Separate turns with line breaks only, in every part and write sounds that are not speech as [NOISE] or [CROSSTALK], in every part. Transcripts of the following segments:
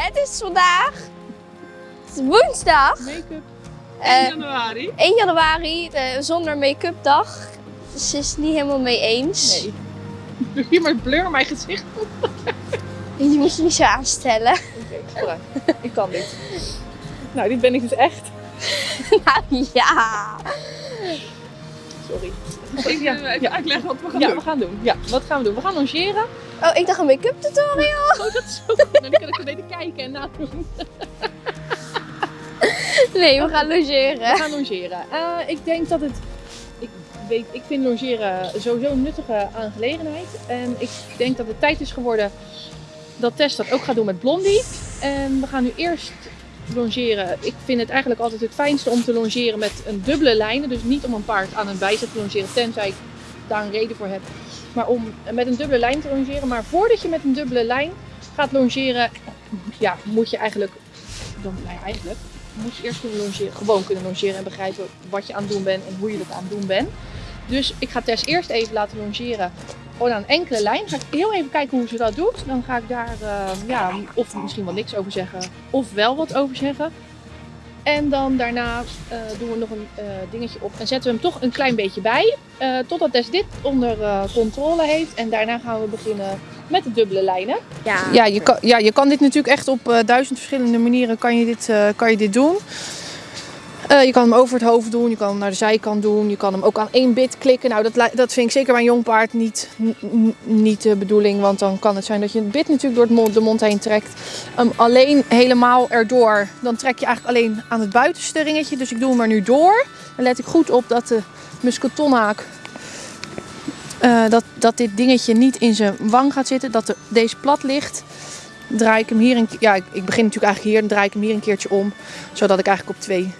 Het is vandaag het is woensdag,
Make-up.
Eh,
1 januari.
1 januari, de zonder make-up dag. Dus ze is het niet helemaal mee eens.
Nee. Doe hier maar blur mijn gezicht.
Je moet je niet zo aanstellen. [LAUGHS]
Oké. Ik kan dit. Nou, dit ben ik dus echt. [LAUGHS]
nou ja.
Sorry.
Ik
Ja,
wil even
ja.
uitleggen wat we gaan
Ja,
doen.
we gaan doen. Ja, wat gaan we doen? We gaan longeren.
Oh, ik dacht een make-up tutorial.
Oh, dat is zo goed. Dan kan ik een beetje kijken en nadoen.
Nee, we gaan logeren.
We gaan longeren. Eh, ik denk dat het... Ik, weet, ik vind longeren sowieso een nuttige aangelegenheid. En ik denk dat het tijd is geworden dat Tess dat ook gaat doen met Blondie. En we gaan nu eerst longeren. Ik vind het eigenlijk altijd het fijnste om te longeren met een dubbele lijnen. Dus niet om een paard aan een bijzet te longeren, tenzij ik daar een reden voor heb. Maar om met een dubbele lijn te longeren. Maar voordat je met een dubbele lijn gaat longeren, ja, moet je eigenlijk... Dan, nou ja, eigenlijk moet je eerst kunnen longeren, gewoon kunnen longeren en begrijpen wat je aan het doen bent en hoe je dat aan het doen bent. Dus ik ga Tess eerst even laten longeren gewoon aan een enkele lijn. Ga ik heel even kijken hoe ze dat doet. Dan ga ik daar eh, ja, of misschien wel niks over zeggen of wel wat over zeggen. En dan daarna eh, doen we nog een eh, dingetje op en zetten we hem toch een klein beetje bij. eh, totdat Tess dit onder eh, controle heeft. En daarna gaan we beginnen met de dubbele lijnen.
Ja.
Ja, je kan, ja, je kan dit natuurlijk echt op eh, duizend verschillende manieren kan je dit, eh, kan je dit doen. Eh, je kan hem over het hoofd doen, je kan hem naar de zijkant doen, je kan hem ook aan één bit klikken. Nou, dat, dat vind ik zeker bij een jong paard niet, niet de bedoeling, want dan kan het zijn dat je het bit natuurlijk door het mond, de mond heen trekt. Hem alleen helemaal erdoor, dan trek je eigenlijk alleen aan het buitenste ringetje. Dus ik doe hem er nu door. Dan let ik goed op dat de muskeltonhaak eh, dat, dat dit dingetje niet in zijn wang gaat zitten, dat de, deze plat ligt. Draai ik hem hier een ja, ik begin natuurlijk eigenlijk hier, dan draai ik hem hier een keertje om, zodat ik eigenlijk op twee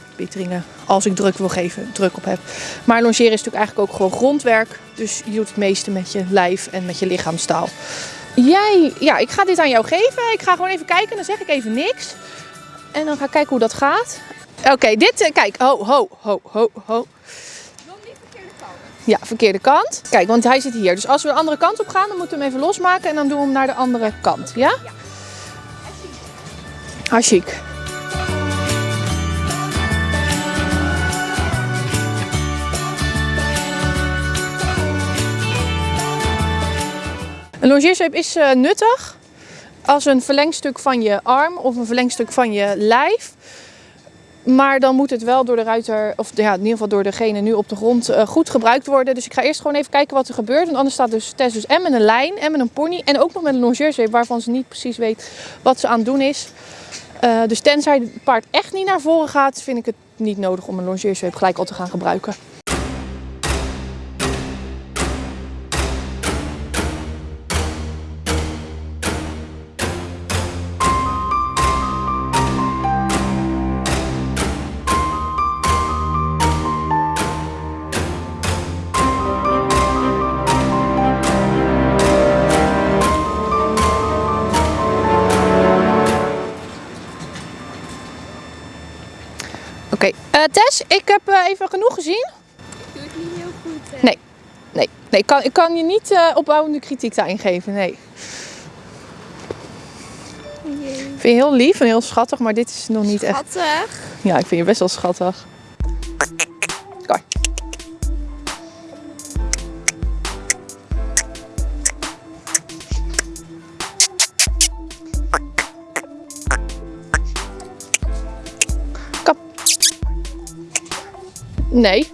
als ik druk wil geven, druk op heb. Maar longeren is natuurlijk eigenlijk ook gewoon grondwerk, dus je doet het meeste met je lijf en met je lichaamstaal. Jij, ja, ik ga dit aan jou geven. Ik ga gewoon even kijken, dan zeg ik even niks. En dan ga ik kijken hoe dat gaat. Oké, dit, eh, kijk, ho, ho, ho, ho, ho. Ja, verkeerde kant. Kijk, want hij zit hier. Dus als we de andere kant op gaan, dan moeten we hem even losmaken en dan doen we hem naar de andere kant. Ja? Ja. Hartstikke. Een longeersweep is eh, nuttig als een verlengstuk van je arm of een verlengstuk van je lijf. Maar dan moet het wel door de ruiter, of ja, in ieder geval door degene nu op de grond, eh, goed gebruikt worden. Dus ik ga eerst gewoon even kijken wat er gebeurt. Want anders staat dus Tess dus en met een lijn en met een pony. En ook nog met een longeersweep waarvan ze niet precies weet wat ze aan het doen is. Eh, dus tenzij het paard echt niet naar voren gaat, vind ik het niet nodig om een longeersweep gelijk al te gaan gebruiken. Oké, eh, Tess, ik heb eh, even genoeg gezien.
Doe het niet heel goed. hè?
Nee. Nee, nee ik, kan, ik kan je niet eh, opbouwende kritiek daarin geven, nee.
Jee.
Ik vind je heel lief en heel schattig, maar dit is nog niet echt...
Schattig.
Ja, ik vind je best wel schattig. Kijk. Nee.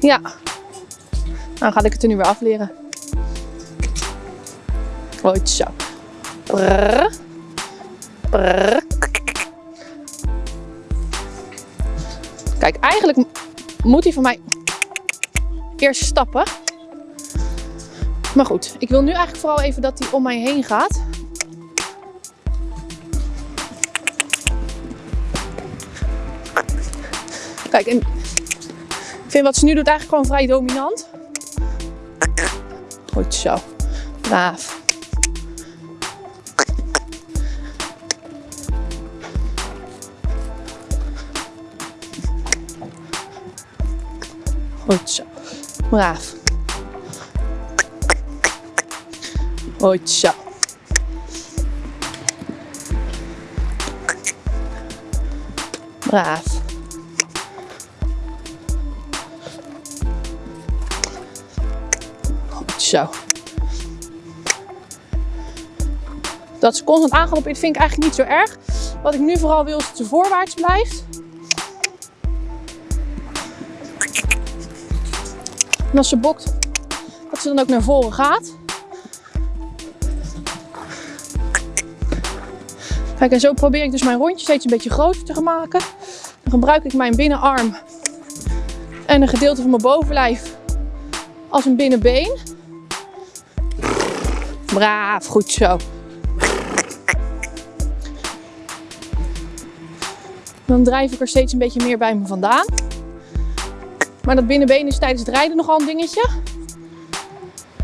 Ja. Dan ga ik het er nu weer afleren. Goed zo. Brrr. Brrr. Kijk, eigenlijk moet hij van mij eerst stappen. Maar goed, ik wil nu eigenlijk vooral even dat hij om mij heen gaat. Kijk, en ik vind wat ze nu doet eigenlijk gewoon vrij dominant. Goed zo. Braaf. Goed zo. Braaf. Goed zo. Braaf. Zo. Dat ze constant aangelopen is, vind ik eigenlijk niet zo erg. Wat ik nu vooral wil is dat ze voorwaarts blijft. En als ze bokt, dat ze dan ook naar voren gaat. Kijk, en zo probeer ik dus mijn rondje steeds een beetje groter te maken. Dan gebruik ik mijn binnenarm en een gedeelte van mijn bovenlijf als een binnenbeen. Braaf, goed zo. Dan drijf ik er steeds een beetje meer bij me vandaan. Maar dat binnenbeen is tijdens het rijden nogal een dingetje.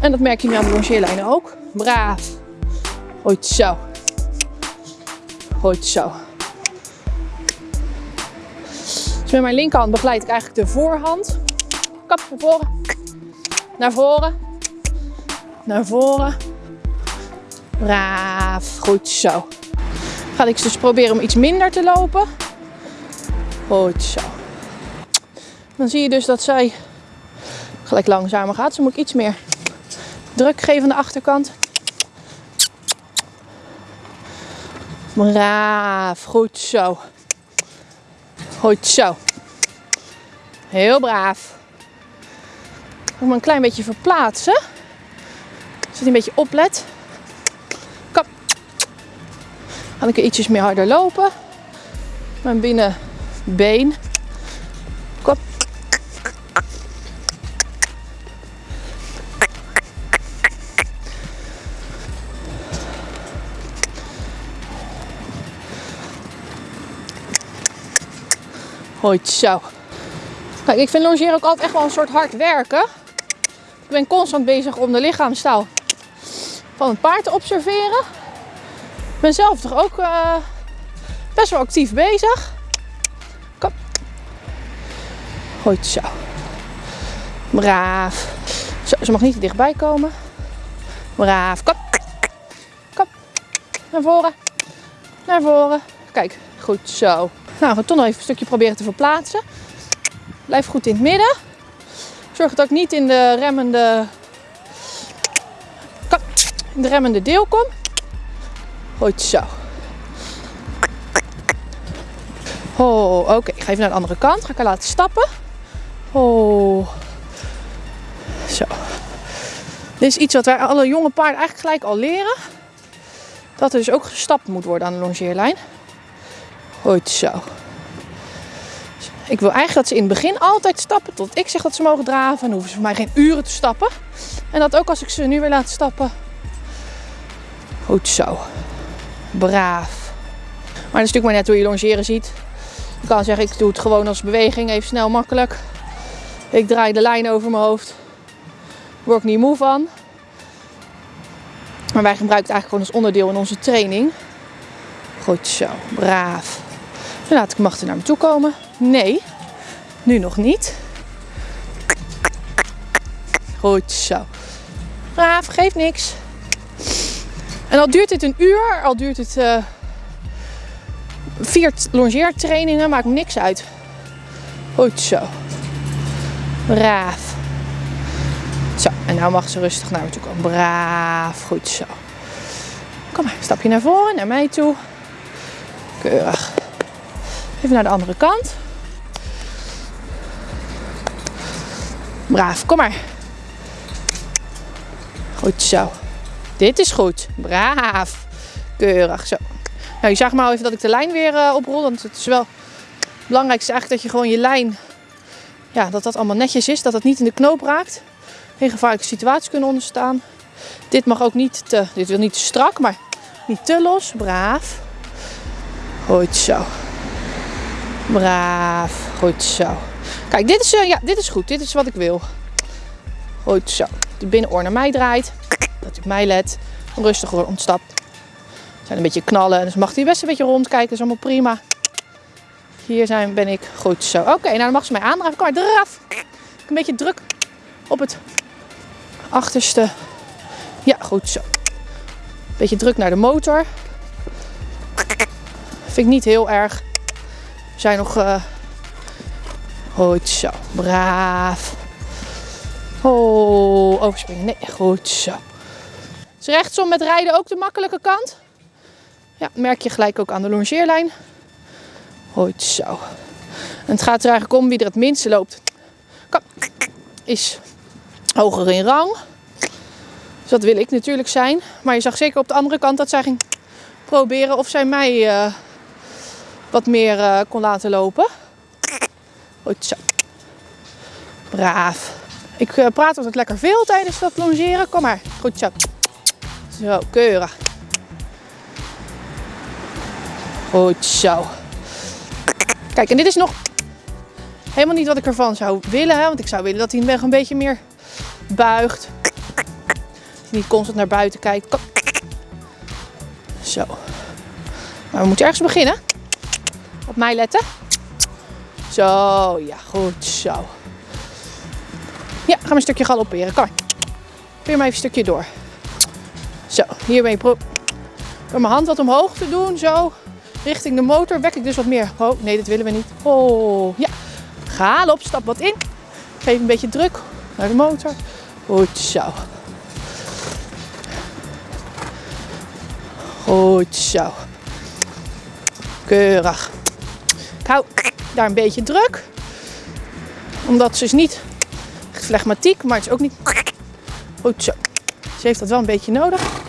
En dat merk je nu aan de longeerlijnen ook. Braaf. Goed zo. Goed zo. Dus met mijn linkerhand begeleid ik eigenlijk de voorhand. Kap naar voren. Naar voren. Naar voren. Braaf. Goed zo. Ga ik dus proberen om iets minder te lopen. Goed zo. Dan zie je dus dat zij gelijk langzamer gaat. Dan moet ik iets meer druk geven aan de achterkant. Braaf, goed zo. Goed zo. Heel braaf. Ik moet me een klein beetje verplaatsen. Zodat hij een beetje oplet. Ga ik ietsjes meer harder lopen. Mijn binnenbeen. Kom. Goed zo. Kijk, ik vind longeren ook altijd echt wel een soort hard werken. Ik ben constant bezig om de lichaamstaal van het paard te observeren. Ben zelf toch ook eh, best wel actief bezig. Kom. Goed zo. Braaf. Zo, ze mag niet te dichtbij komen. Braaf. Kom. Kom. Naar voren. Naar voren. Kijk, goed zo. Nou, we gaan toch nog even een stukje proberen te verplaatsen. Blijf goed in het midden. Zorg dat ik niet in de remmende, in de remmende deel kom. Goed zo. Oh, oké. Ik ga even naar de andere kant. Ga ik haar laten stappen. Oh. Zo. Dit is iets wat wij alle jonge paarden eigenlijk gelijk al leren. Dat er dus ook gestapt moet worden aan de longeerlijn. Goed zo. Ik wil eigenlijk dat ze in het begin altijd stappen tot ik zeg dat ze mogen draven. En dan hoeven ze voor mij geen uren te stappen. En dat ook als ik ze nu weer laat stappen. Goed zo. Braaf. Maar dat is natuurlijk maar net hoe je longeren ziet. Je kan zeggen ik doe het gewoon als beweging. Even snel makkelijk. Ik draai de lijn over mijn hoofd. Word ik niet moe van. Maar wij gebruiken het eigenlijk gewoon als onderdeel in onze training. Goed zo. Braaf. Dan laat ik Machten naar me toe komen. Nee, nu nog niet. Goed zo. Braaf, geeft niks. En al duurt dit een uur, al duurt het uh, vier longeertrainingen, maakt niks uit. Goed zo. Braaf. Zo, en nou mag ze rustig naar me toe komen. Braaf, goed zo. Kom maar, stapje naar voren, naar mij toe. Keurig. Even naar de andere kant. Braaf, kom maar. Goed zo. Dit is goed. Braaf. Keurig zo. Nou, je zag maar even dat ik de lijn weer uh, oprol. Want het is wel het belangrijkste eigenlijk dat je gewoon je lijn, ja, dat dat allemaal netjes is. Dat het niet in de knoop raakt. Geen gevaarlijke situaties kunnen ontstaan. Dit mag ook niet te, dit wil niet te strak, maar niet te los. Braaf. Goed zo. Braaf. Goed zo. Kijk, dit is, uh, ja, dit is goed. Dit is wat ik wil. Goed zo. De binnenoor naar mij draait. Dat ik mij let. Rustig ontstapt. Zijn een beetje knallen. Dus mag hij best een beetje rondkijken. Is allemaal prima. Hier zijn, ben ik. Goed zo. Oké, nou dan mag ze mij aandraven. Kom maar, draf. Een beetje druk op het achterste. Ja, goed zo. Beetje druk naar de motor. Vind ik niet heel erg. We zijn nog... eh Goed zo. Braaf. Oh, overspringen. Nee, goed zo. Rechtsom met rijden ook de makkelijke kant? Ja, merk je gelijk ook aan de longeerlijn. Goed zo. En het gaat er eigenlijk om wie er het minste loopt. Kom. Is hoger in rang. Dus dat wil ik natuurlijk zijn. Maar je zag zeker op de andere kant dat zij ging proberen of zij mij eh, wat meer eh, kon laten lopen. Goed zo. Braaf. Ik eh, praat altijd lekker veel tijdens dat longeren. Kom maar. Goed zo. Zo, keurig. Goed zo. Kijk, en dit is nog helemaal niet wat ik ervan zou willen. Hè? Want ik zou willen dat hij weg een beetje meer buigt. Dat hij niet constant naar buiten kijkt. Zo. Maar we moeten ergens beginnen. Op mij letten. Zo, ja, goed zo. Ja, gaan we een stukje galopperen. Kom. Probeer maar even een stukje door. Zo, hiermee pro door mijn hand wat omhoog te doen. Zo, richting de motor. Wek ik dus wat meer. Oh, nee, dat willen we niet. Oh, ja. Galop, stap wat in. Geef een beetje druk naar de motor. Goed zo. Goed zo. Keurig. Ik hou daar een beetje druk. Omdat ze is niet echt flegmatiek, maar het is ook niet... Goed zo. Ze heeft dat wel een beetje nodig.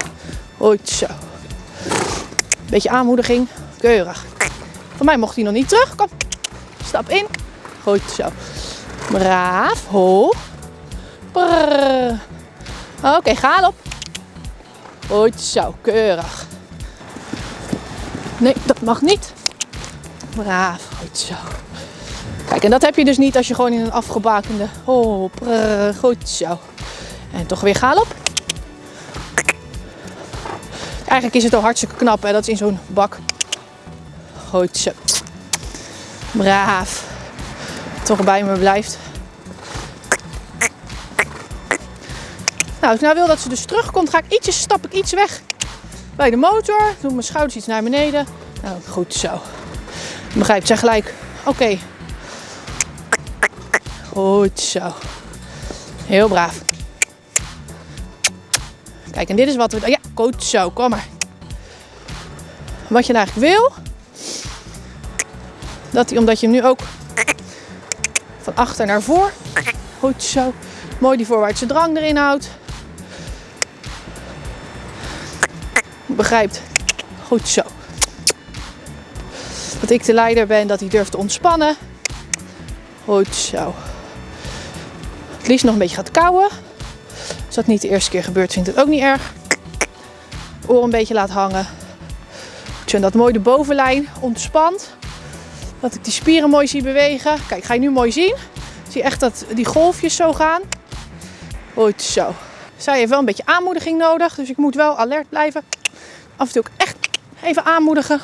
Goed zo. Beetje aanmoediging. Keurig. Van mij mocht hij nog niet terug. Kom. Stap in. Goed zo. Braaf. Ho. Brrr. Oké, ga op. Goed zo. Keurig. Nee, dat mag niet. Braaf. Goed zo. Kijk, en dat heb je dus niet als je gewoon in een afgebakende... Oh, prrr, goed zo. En toch weer galop. Eigenlijk is het al hartstikke knap, hè? Dat in zo'n bak. Goed zo. Braaf. Toch bij me blijft. Nou, als ik nou wil dat ze dus terugkomt, ga ik ietsjes, stap ik iets weg bij de motor. Doe mijn schouders iets naar beneden. Nou, goed zo. Begrijpt zij gelijk. Oké. Goed zo. Heel braaf. Kijk, en dit is wat we... Ja, goed zo. Kom maar. Wat je nou eigenlijk wil... Dat hij, omdat je hem nu ook van achter naar voor... Goed zo. Mooi die voorwaartse drang erin houdt. Begrijpt. Goed zo. Dat ik de leider ben, dat hij durft te ontspannen. Goed zo. Het liefst nog een beetje gaat kauwen. Als dat niet de eerste keer gebeurt, vind ik het ook niet erg. Oor een beetje laat hangen. En dat mooi de bovenlijn ontspant. Dat ik die spieren mooi zie bewegen. Kijk, ga je nu mooi zien. Zie je echt dat die golfjes zo gaan. Goed zo. Zij heeft wel een beetje aanmoediging nodig. Dus ik moet wel alert blijven. Af en toe ook echt even aanmoedigen.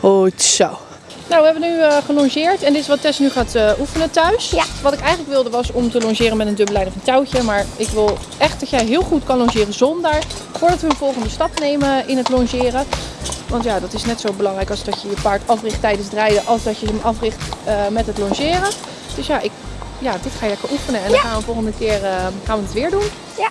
Goed zo. Nou, we hebben nu uh, gelongeerd en dit is wat Tess nu gaat uh, oefenen thuis.
Ja.
Wat ik eigenlijk wilde was om te longeren met een dubbellijn of een touwtje. Maar ik wil echt dat jij heel goed kan longeren zonder. Voordat we een volgende stap nemen in het longeren. Want ja, dat is net zo belangrijk als dat je je paard africht tijdens het rijden. Als dat je hem africht uh, met het longeren. Dus ja, ik, ja, dit ga je lekker oefenen. En
Ja.
dan gaan we volgende keer gaan we het weer doen.
Ja.